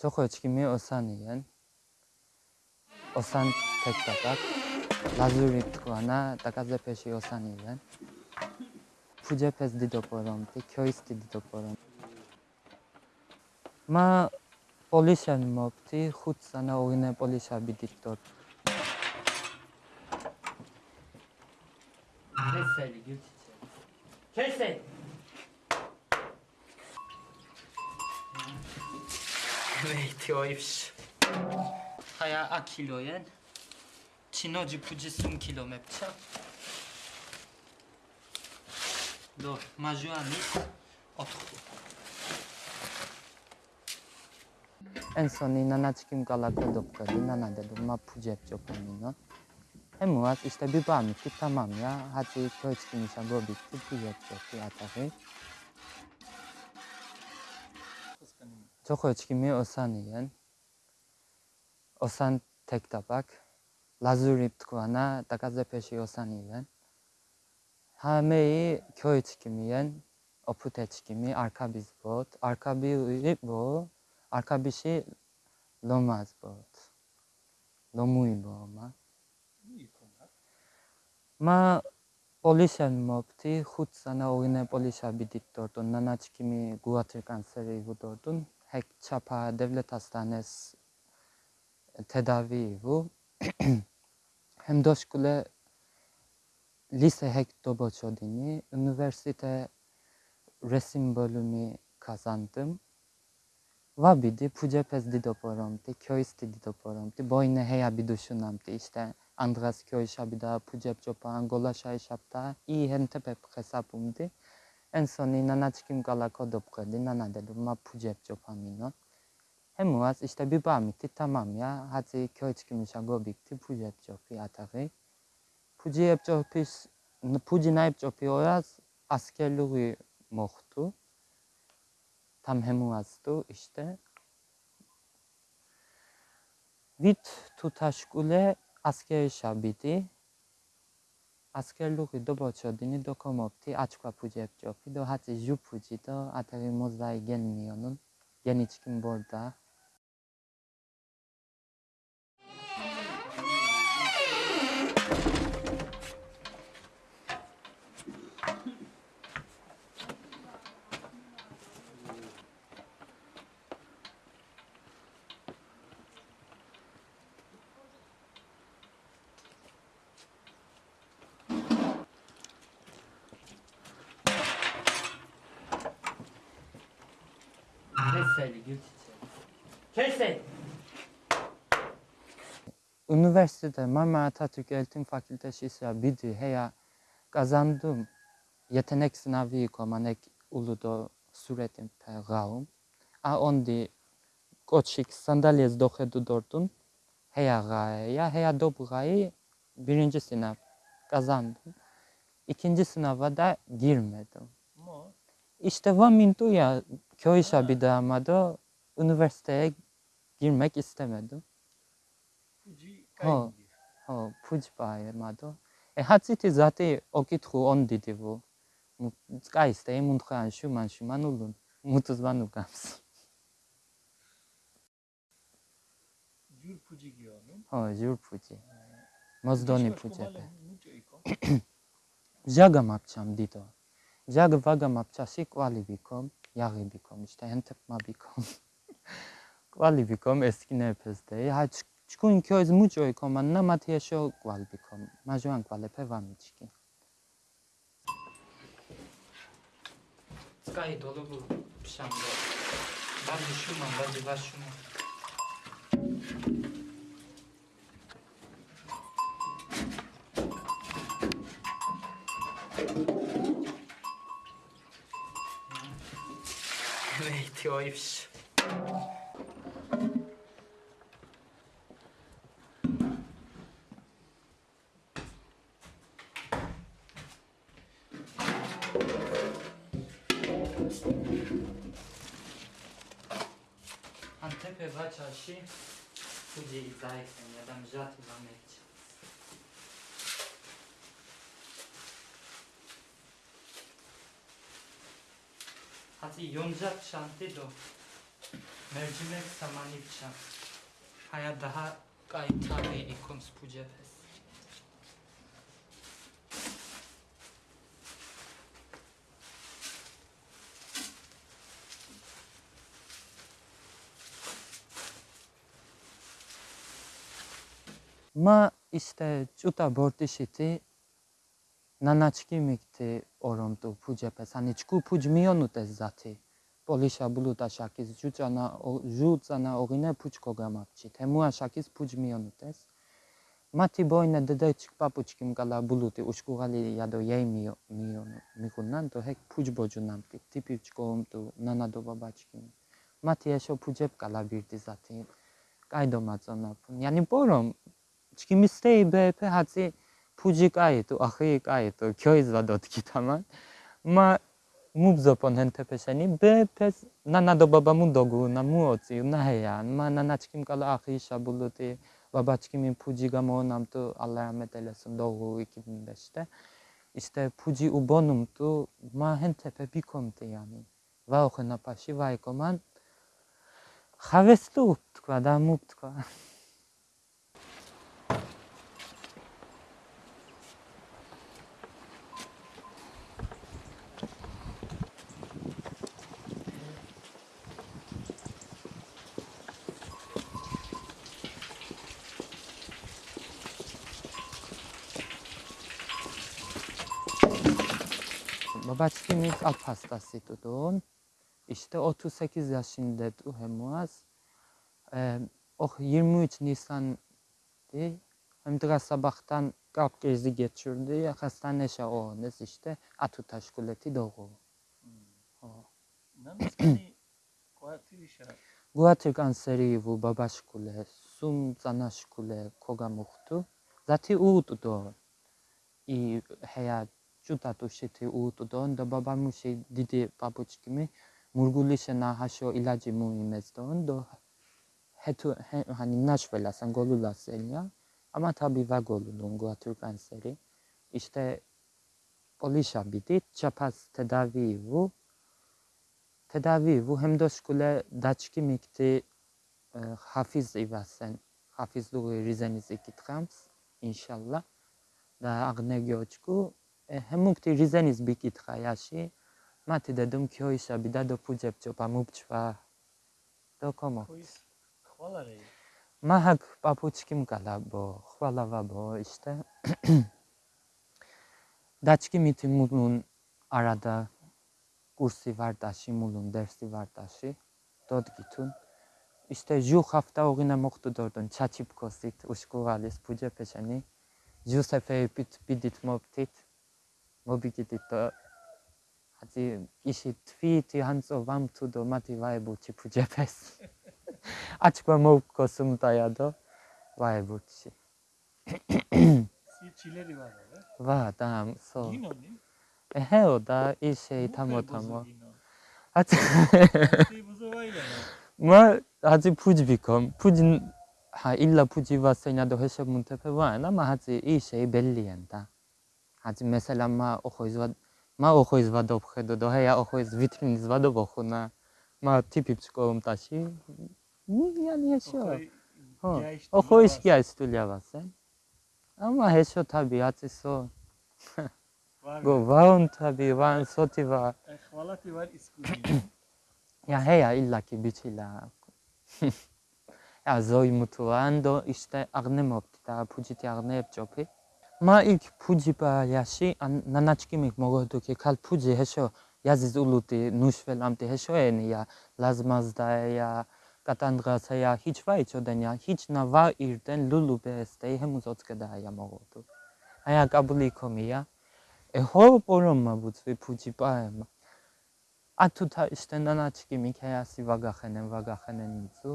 ჩოხოჩქიმე ოსანიან ოსან თეკტაკაკ ლაზური თქვანა დაკაზეფეში ოსანიან ფუჯეფეს დიდოპორომტი ქოის დიდოპორომ მა პოლიშენ მოპტი ხუთსანა ოგინე პოლიშაბი დიდდოთ ქესელი გივჩიჩე ქესელი 웨이트워입시 하야 아킬로엔 지너지 부지숨 킬로 맵차 너 마주아니 어떻고 En son inana çıkım galaka doktor. İnana dedim ma pucep çok onunla. Hem var işte bir bağım ki tamam ya. Hadi köy çıkmışa bu bitti. Pucep çok bir atakı. Çokoçkimi Osaniyen, Osan tek tabak, Lazurip tkwana Takazepeşi Osaniyen, Hameyi köy çkimiyen, Opute çkimi, Arka biz bot, Arka bir bu, Arka bir şey lomaz bot. Lomuy bu ama. Ma Polisian mopti hut sana ogine polisa bidit dordun. Nanaç kimi guatr kanseri bu dordun. Hek çapa devlet hastanes tedavi bu. Hem doşkule lise hek doboç odini. Üniversite resim bölümü kazandım. Va Vabidi pucepez didoporomti, köysti didoporomti, boyne heya biduşunamti işte და ფუჯეფჯოპა ანგოლა შაიშაპტა ი ჰენტეპე ხესაპუმდი ენსონი ნანაჩკიმ კალა კოდოპყედი ნანადელუ მა ფუჯებჭო ფამინო ჰემუას ისტები ბამითი თამამია ჰაცი 아스켈 샤비디 아스켈로 그도 버쳐드니 도컴 없티 아츠과 부지했죠. 피도 하지 유 부지도 아타리 모자이 겐니어는 겐이 치킨 볼다 seni, gir Kes seni. Üniversitede Marmara Atatürk Eğitim Fakültesi ise bir heya kazandım. Yetenek sınavı komanek uludo suretim pegaum. A ondi koçik sandalye zdohedu dordun. Heya gaya, heya dobu gayı birinci sınav kazandım. İkinci sınava da girmedim. İşte vamintu ya გირმედო მო იშტევა მინტუია ქოიშაბი და ამადო უნივერსიტეტ გირმეკ ისტემედო ფუჯი კაი ხო ფუჯი პაი მადო ე ჰაციტი ზატი ოკითხუ ონ დიდივუ კაი სტე მუნთხან შუ მან შუ მანულუნ მუტუს ვანუ გამს ჯურ ფუჯი გიონუ ხო ჯურ ფუჯი მოძდონი ფუჯები ჟაგა یاقی بیکم işte انتقما بیکم კვალი ბიკომ ეს კინეფესდე ჰაჩ ჩკუნ ქო ეს მუჭო იკომან ნა მათიაშო კვალ ბიკომ მაჟვან კვალეფე ვამიჩკი სკაი დოლობუ შამბო ბაბი შუმა ბაბი ვაშუმა Ой, ты ойвш. Antepevacea și cu de Itai, mi-a dat jatul la mine. 샤디 용잡 샤디도 mercimek samanipça. Haya daha gayta ve ikon spucepes. Ma işte cuta bortişiti nanaçki mikti ორომტუ ფუჯეფეს ანი ჩკუ ფუჯ მიონუტეს ზათი. პოლიშა ბლუტა შაკის ჯუჭანა ჟუწანა ოღინე ფუჯ კოგამაფჩი თემუა შაკის ფუჯ მიონუტეს. მათი ბოინა დედაჩკ პაპუჩკი მკალა ბლუტი უშკუღალი იადო იე მიო მიონუ. მიგუნან დო ჰეკ ფუჯ ბოჯუნამტი ტიპიჩკო ომტუ ნანადო ბაბაჩკი მათი ეშო ფუჯებ კალა ბირდი ზათი. კაიდო მაწონა იანი პორომ ჩკიმისტეი ბეფე ჰაცი 부직아이도 아흑아이도 교회도 어떻기다만 마 mubzopon hen tepeseni be pes na na do baba mu dogu na mu oci na heya ma na na çkim kala ahi şabuluti baba çkimin puji gamo nam tu Allah rahmet eylesin doğu 2005'te işte puji ubonum tu ma hen tepe komte yani va o hena va ikoman haveslu tkva da mubtkva Babacığımız Alpars'tası doğum. İşte 38 yaşında Muaz. Ee, o 23 Nisan'dı. Hem de sabahtan kalp krizi geçirdi. Hastane şahınız işte Atutaş Kuleti doğu. Hmm. Guatr kanseri bu babaş sum zanaş kule koga muhtu. Zati uğdu doğu. İyi hayat da dušiti u to da baba mu še didi babučki mi murguliše na hašo ilaci mu imezdi on do hetu he, hani naşvelasan golulasen ya ama tabi ve golulungu Türk kanseri işte olişan bir dit çapaz tedavi bu tedavi bu hem de şkule daçki mikti e, hafiz ivasen hafizluğu rizenizi gitgams inşallah da agne göçku თვითი ანწო ვამთუ და მათი ვაებუჩი ფუჯეფეს აჩკვა მოკოსუმ დაიადო ვაებუჩი სი ჩილერი ვარა ვა და სო გინონი ეჰეო და ისე თამო თამო აცი სი ბუზოვაილა მა აცი ფუჯბიკომ ფუჯ ჰა ილა ფუჯი ვასენა და ჰესე მუნთეფე ვა obidita Ati ishi tviti hanso vam tudo mati vaebuchi pujepes. Achkwa mokko sumtayado vaebuchi. Va, tam, so. Eheo da ishi tamo tamo. Ati. Ma, ati pujibikom. Pujin, ha illa pujiva senyado heshe muntepe vaena ma ati ishi bellienta. аз месалан ма охоизва ма охоизвадоб хедодоҳе я охоиз витринизвадоб охуна ма типи психолом таши яни яшо охоишки айстуляваса ама э? ҳешо табиатисо го ваон таби ваон сотива я ҳея иллаки бичила. Я зои мутуандо ишта агнемоптита пучити агнеб чопи. Amti hesho eni ya lazmazda ya katandras ya hiç va içoden ya hiç na va irden lulu beste hemuz otskeda ya mogodu. Aya kabuli komi ya. E ho porom ma butvi puji pa ema. ათუთა სტენდანაჩკი მიქეასი ვაგახენენ ვაგახენენ მიცუ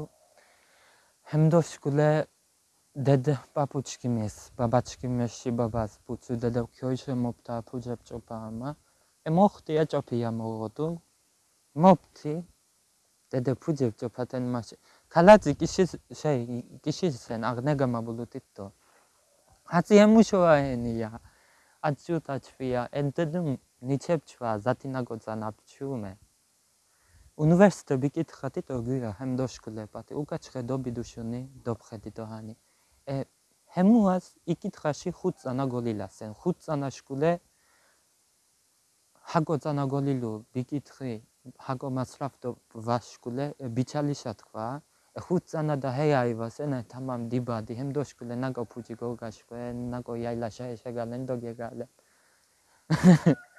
ჰემდოშკულე დედ პაპუჩკი მეს ბაბაჩკი მეში ბაბას პუცუ დედ ქოიშე მოპტა ფუჯებ ჭოპამა ე მოხტი აჭოფია მოგოდუ მოპტი დედ ფუჯებ ჭოპატენ მასე ქალაძი კიში შეი კიში სენ აგნეგა მაბულუტიტო აცი ემუშოაენია აცუტაჩვია ენდედუმ ნიჩებჩვა ზათინაგოცა ნაფჩუმე უნივერსიტეტი კითხათი თოგი ჰემ დოშკლებათი უკაჩხედო ბიდუშუნი დოფხედი დოჰანი ე ჰემუას იკითხაში ხუთ წანა გოლილასენ. ხუთ წანა შკულე ჰაგო წანა გოლილუ ბიკითხი ჰაგო მასრაფტო ვაშკულე ბიჩალიშა თქვა ხუთ წანა და ჰეაივასენ თამამ დიბადი ჰემ დოშკულე ნაგო ფუჯი გოგაშკვე ნაგო იაილაშა ეშეგალენ დოგეგალე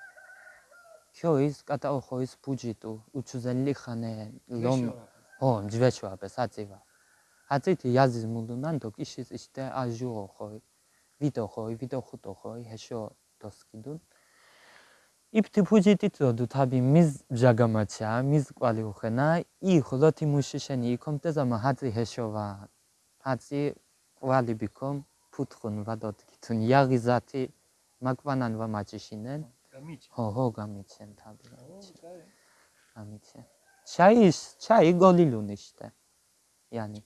ქოის კატაოხოის ფუჯიტუ უჩუზელი ხანე ლომ ო ჯვეშვაბე საწივა აწით იაზის მულუნან დო კიშის ისტე აჟუო ხოი ვიდო ხოი ვიდო ხუტო ხოი ჰეშო დოსკიდუნ. იფთი ფუჯიტი წოდუ თაბი მიზ ჯაგამაჩა მიზ ყვალი უხენა ი ხლოთი მუშიშენი იკომტეზამა ჰაწი ჰეშოვა ჰაწი ყვალი ბიკომ ფუთხუნ ვადოთ კითუნ იაღიზათი მაკვანან ვამაჭიშინენ يعني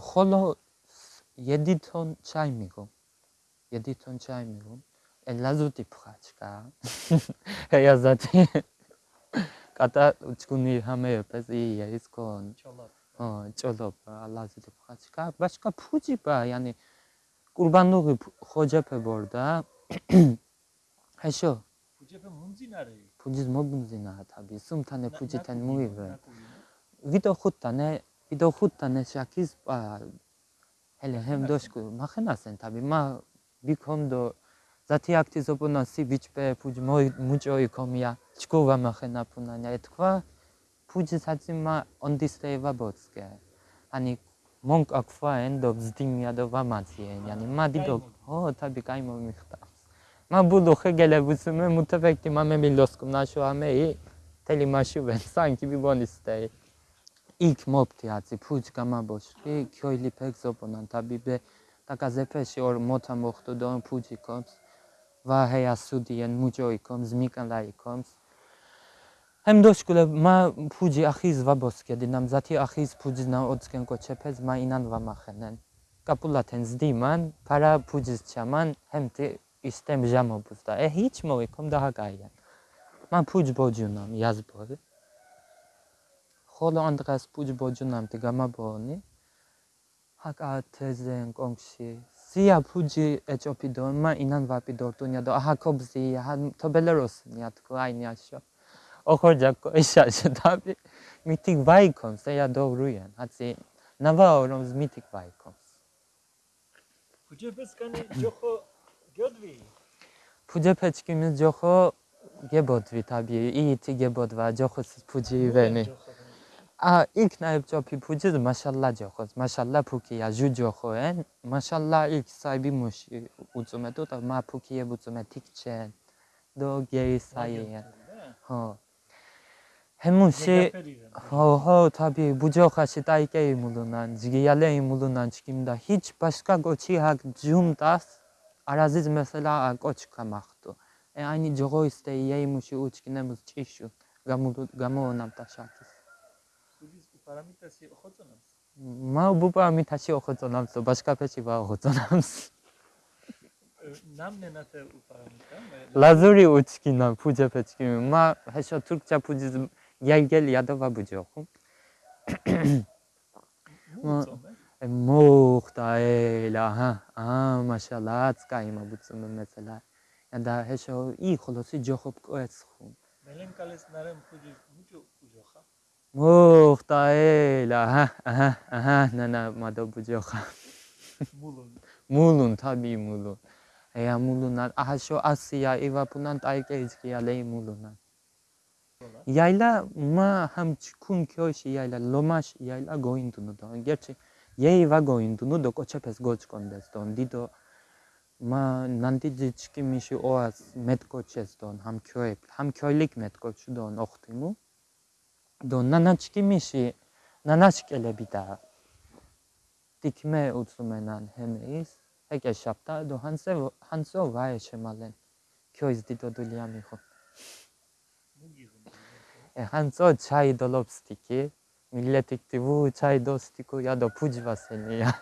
خلا یدی تون چای میگم یدی تون چای میگم 엘라도 디프가치가 헤야자티 까다 우치군이 하메 옆에서 이 예스콘 어 쫄럽 알라도 디프가치가 başka 푸지바 yani kurbanlık hocap borda heşo hocap munzi nare 부지 모금지나 답이 숨탄에 부지 텐 무이브 위도 훗탄에 위도 훗탄에 샤키스 아 헬레 햄도시고 마헤나센 답이 마 비컴도 zaty jak ty zobonosy bić pe pójdź moj mucio i komia czkowa machena punania i tkwa pójdź zacy ma on dysteje wabotskie ani mąk akwa endo wzdymia do wamacji ani ma o tabi kajmo მა მე მილოსკუ ნაშო ამე ი თელი მასში ვენ სანკი ბიბონისტე იქ მოპტი აცი ფუჯ გამაბოშკი ქოილი ფეგზოპონან თაბიბე დაკაზეფეში ორ მოთა მოხტო დო ფუჯი კომს ვა ჰეა სუდიენ მუჯოი კომს მიკანლაი კომს ჰემ დოშკულე მა ფუჯი ახის ვაბოსკე İstemeyeceğim o buzda. E hiç mi uykum daha gayen. Man puç bocunam yaz boyu. Holo andras puç bocunam tigama boni. Hak a tezen gongşi. Siya puci ec opidon ma inan vapi dortun ya da aha kobzi ya ha tobeler olsun ya tıkla aynı yaşıyor. Okuracak koyuşa şu tabi. Mitik vaykom se orom mitik გიოდვი ფუჯეფეჩკი მის ჯოხო გებოდვი თაბი იტი გებოდვა ჯოხოს ფუჯი ვენი ა იქ ნაებ ჯოფი ფუჯი მაშალა ჯოხოს მაშალა ფუკია ჟუ ჯოხოენ მაშალა იქ საიბი მუში უწუმეტო და მა ფუკიე ბუწუმე თიქჩენ დო გეისაიენ ხო ჰემუსი ხო ხო თაბი ბუჯოხაში დაიკე იმულუნან ჯგიალე იმულუნან ჩკიმდა ჰიჩ ბაშკა გოჩი ჰაკ ჯუმტას არაზიზ მესელა კოჩკა მახტო. ე აინი ჯოგოისტე იემუში უჩკინემუს ჭიშუ გამუდ გამოონამტა შაქის ფუჯის პარამიტასი ხოწონავს მა ბუპა მითაში ოხოწონამს ბაშკაფეში ვა ოხოწონამს ნამნენათე უპარამიტა ლაზური უჩკინა ფუჯეფეჩკი. მა ჰეშო თურქჩა ფუჯის იაგელი ადავა ბუჯოხო მოხდა ელა ჰა ა მაშალა წკაიმა ბუცმე მეცელა და ჰეშო ი ხოლოსი ჯოხობ კოეცხუ მელენ კალეს ნარემ ფუჯი მუჭო უჯოხა მოხდა ელა ჰა აჰა აჰა ნანა მადო ბუჯოხა მულუნ. მულუნ თაბი მულუნ. ეა მულუნა აჰაშო ასია ევაფუნან ტაიკე იზკია ლეი მულუნა გოინდუნო დო კოჩეფეს გოჩკონდეს დონ დიდო მა ნანდი ჯიჩკი მიში ოას მეტკოჩეს დონ ჰამ ქიოე ჰამ ქიოილიკ მეტკოჩ დონ ოხტიმუ დონ ნანაჩკი მიში ნანაშკელები და ტიკმე უცუმენან ჰემეის ეკეშაპტა დო ჰანსე ჰანსო ვაე შემალენ ქიოის დიდო დულია მიხო ჰანცო ჩაი დოლობსტიკი millet iktivu çay dostiku ya da pucva seni ya.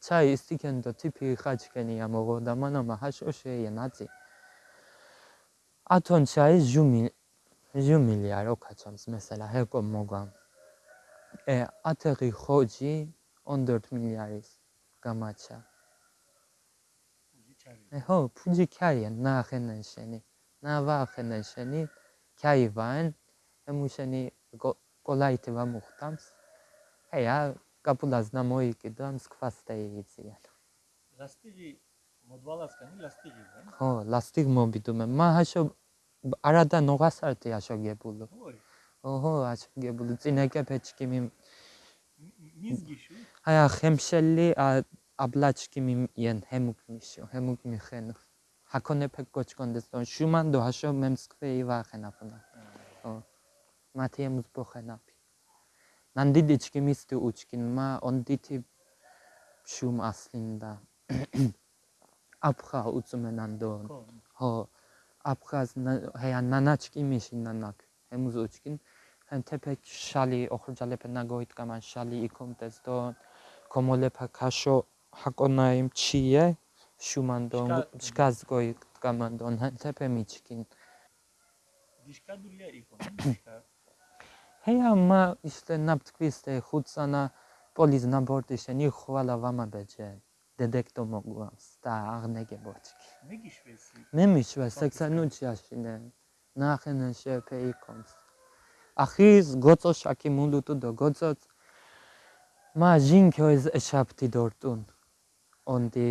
çay istiken de tipi haçkeni ya mogo da manama haş o şeye nazi. Aton çay jumil milyar o kaçams mesela heko mogam. E ateri hoci 14 milyariz gamaça. E ho puci kariyen na xenen şeni. Na va xenen şeni. Kayvan. Emuşeni კოლაიტე ვამუხტამს ჰეა კაპულას ნამოიკიდა მსქვასტე იციან ლასტიგი მოდვალასკანი ლასტიგი ხო ლასტიგ მომბიდუმე მაჰაშო არადა ნოღასარტი აშოგებულო ოჰო აშოგებულო წინეკე პეჩკი მი მიზგიში. აია ხემშელი აბლაჩკი მი იან ჰემუკმიშო ჰემუკმიხენო. ჰაკონე პეკოჩკონდეს დონ შუმანდო აშო მემსკვე ივახენაფნა ო ма тemos bochenapi nan didechki miste uchkin ma on diti shum aslinda apxa utsumenandon ho apxaz heya nanachki mishinnanak hemuz uchkin hem tepek shali oxurjalepe nagoitkaman shali ikomtezdon komolepa kasho hakonaim chiye shumandon shkazgoitkamandon hem tepe michkin Dişka duruyor ilk onun dişka. დიშკა. ჰეა მა ისტე ნაფტკვისტე ხუცანა პოლიზ ნაბორტი შენი ხვალა ვამაბეჯე დედექტო მოგვამს და აღნეგებოჩკი მეგიშვესი. მე მიშვე სექსანუჩიაშინე ნახენე შეფე იკონს ახის გოცო შაკი მულუტუ დო გოცო მა ჟინქოიზ ეშაპტი დორტუნ онди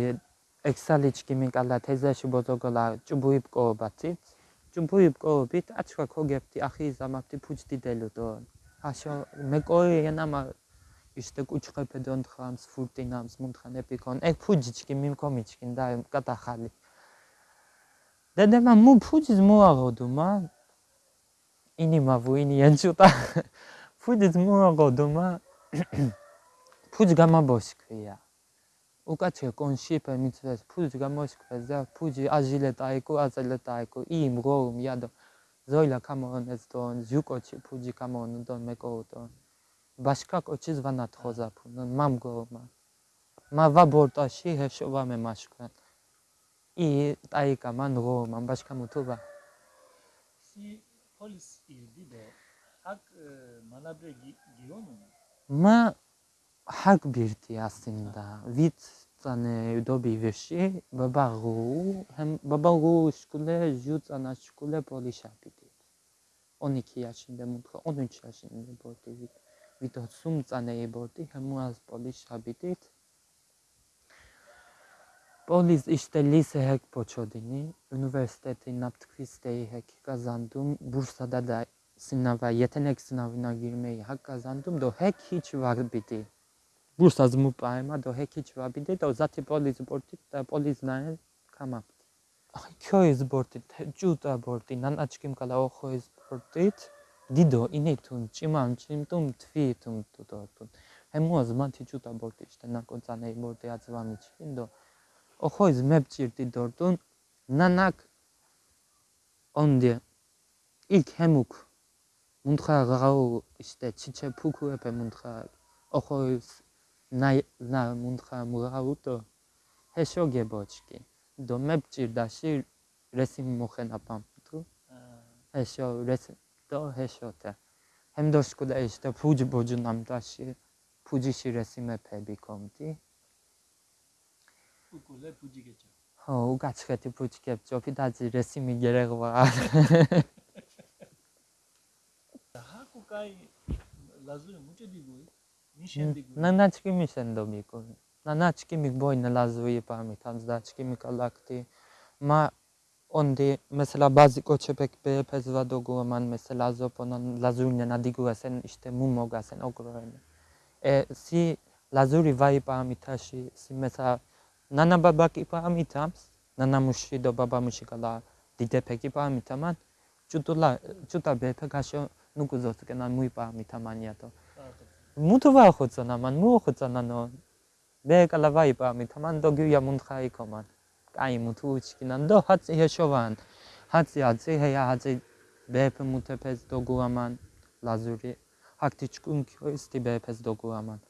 ექსალიჩკი მიკალა თეზაში ბოზოგოლა ჭუბუიპკო ბაცით ჭუბუიპკო ბით აჩქა ქოგეფტი ახი ზამაფტი ფუჭტი დელუდო აშო მეკოი ენამა იშტე კუჩხეფე დონთხამს ფურტინამს მუნთხანეპიკონ ეგ ფუჯიჩკი მიმკომიჩკინ და კატახალი დედემა მუ ფუჯის მოაღოდუ მა? ინიმა ვინი ენჩუტა ფუჯის მოაღოდუ მა? ფუჯ გამაბოსკია უკაცე კონშიპე მიცეს ფუჯ გამოსკეს და ფუჯი აჟილე ტაიკო აზელე ტაიკო იმ გოუმ იადო ზოილა კამონეს დონ ზუკოჩი ფუჯი კამონ დონ მეკოუტონ ბაშკა კოჩი ზვანა თხოზაფუ მამ გომა მა ვაბორტაში ჰეშოვა მე მაშკა ი ტაიკა მან გომა ბაშკა მუთუბა სი პოლის ილდიდო. აკ მანაბრე გიონუ. მა հարկ բիրտի ասինդա վիտ ծանե ուդոբի վեշի բաբաղու հեմ բաբաղու շկուլե ջուց անա շկուլե պոլիշա պիտի օնիքի աշինդե մուտքը օնիքի աշինդե բորտի վիտոցում ծանե բորտի հեմու ազ պոլիշա պիտի Պոլիս իշտելիս է հեկ պոչոդինի, ունուվերստետի նապտքվիստեի հեկ կազանդում, բուրսադա դա սինավա, եթե նեք սինավինա գիրմեի հակ կազանդում, դո հեկ հիչ վար բիտի։ ბურსაზ მუპაემა დო ჰეკიჩ ვაბიდე და ზათი პოლის ბორტი და პოლის ნაე კამაპტი აი ქოის ბორტი ჯუტა ბორტი ნანაჩკიმ კალა ოხოის ბორტი დიდო ინეთუნ ჭიმან ჭიმტუმ თვითუმ თუთორტუნ ემუაზ მათი ჯუტა ბორტი შტა ნაკონცანე ბორტი აცვამიჩკინ დო. ოხოის მეპჭირტი დორტუნ ნანაკ ონდე იქ ჰემუკ მუნთხა ღაუ ისტე ჩიჩე ფუქუეფე მუნთხა ოხოის ნაი ნა მუნთხა მუღაუტო ჰეშოგებოჩკი დო მეპჭირდაში რესიმ მოხენა პამპტუ ჰეშო რეს დო ჰეშოტა ჰემდოშკუ და ის და ფუჯი ბოჯუ ნამდაში ფუჯიში რესიმეფები კომტი უკულე ფუჯი გეჭა ხო უკაცხეთი ფუჯი გებჭოფი და ძი რესიმი გერეღვა ჰაკუკაი ლაზური მუჭედი გუი Nanachki mi sendomiku. Nanachki mi boy nalazuje pamiętam, znaczki mi galakty. Ma onde mesela bazı köpek be pezva dogu man mesela zoponan lazunya nadigu sen işte mumoga sen ogroen. E si lazuri vai pamitashi si mesela nana baba ki pamitam nana mushi do baba mushi kala dide peki pamitaman. Çutula çuta be pekaşo nukuzosukenan mui pamitaman yato. მუთვა ხოცანა მან მოხოცანა ნო. მე კალავაი პამი თამან დო გია მუნთხაი კომან კაი მუთუ ჩკინან დო ჰაცი ჰეშოვან ჰაცი აცი ჰეა ჰაცი ბეფ მუთეფეს დო გუამან ლაზური. ჰაქტი ჩკუნ ქოისტი ბეფეს დო გუამან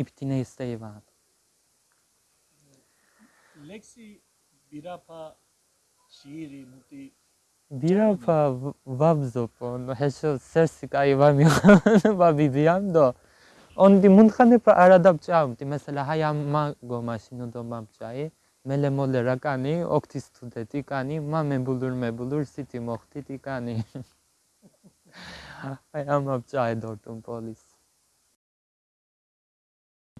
იფტინე სტეივან ლექსი ბირაფა შირი მუტი ბირაფა ვაბზოპო ჰესო სერსი კაი ვამი ვაბიბიანდო онди мунхане па арадапчаамти mesela hayama gomasino domamчаи меле моле ракани окти студети кани маме булур ме булур сити мохти ти кани hayamapчаи дортун полис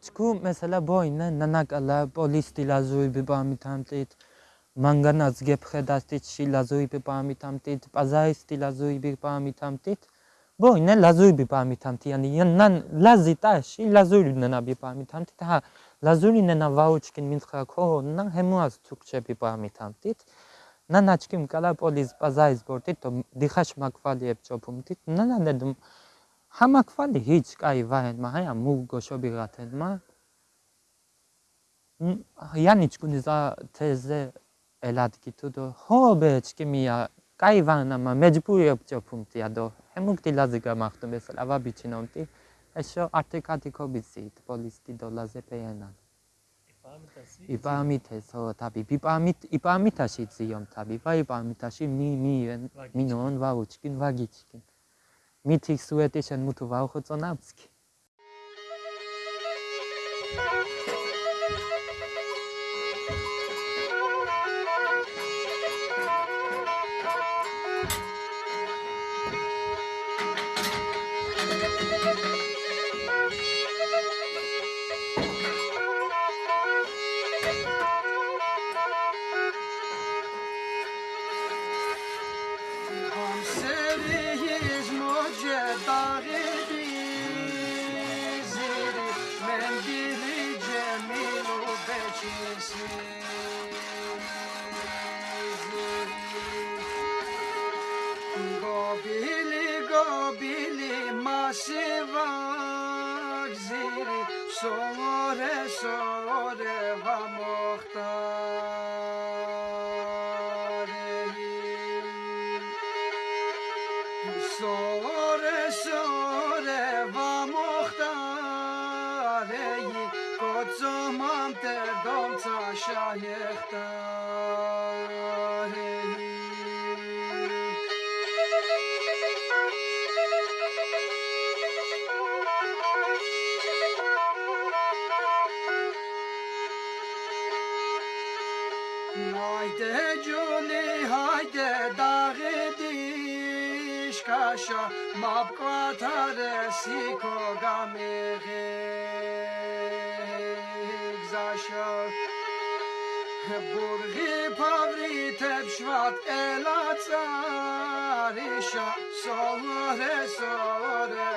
чку mesela боина нанакала полис тилазуи бибамитамтит მანგანაც გეფხედასტით შილაზუიბი პამიტამტით პაზაისტი ლაზუიბი პამიტამტით ბოინე ლაზუიბი პამიტამტი ანი ნან ლაზიტა შილაზუიბი ნანაბი პამიტამტით ჰა ლაზური ნანა ვაუჩკინ მინცხა ქო ნან ჰემუას თუკჩები პამიტამტით ნანაჩკიმ კალაპოლის პაზაის ბორტით დიხაშ მაკვალიებ ჩოფუმტით ნანანედმ ჰამაკვალი ჰიჩ კაი ვაენ მაჰა მუგო შობი გათენ მა იანიჩკუნი ზა თეზე ელადგითუ დო? ჰობეჩკი მია კაივანამა მეჯბური ოპჭოფუნტია დო ჰემუქტი ლაზი გამახტო მესლა ვაბიჩინონტი ეშო არტიკატიკობიცით პოლისტი დოლაზე პეენან. იპამითესო თაბი პიპამით იპამითაში ძიომ თაბი ვაიპამითაში მი მი მინონ ვაუჩკინ ვაგიჩკინ. მითი სუეტიშენ მუთუ ვაუხო წონავსკი Gobili بگذیری سوار سوره و مختاری سوار سوار و مختاری کجا من شایخت mabqatare siko gamege zaşa Burgi pavri tepşvat elatsarişa Sore sore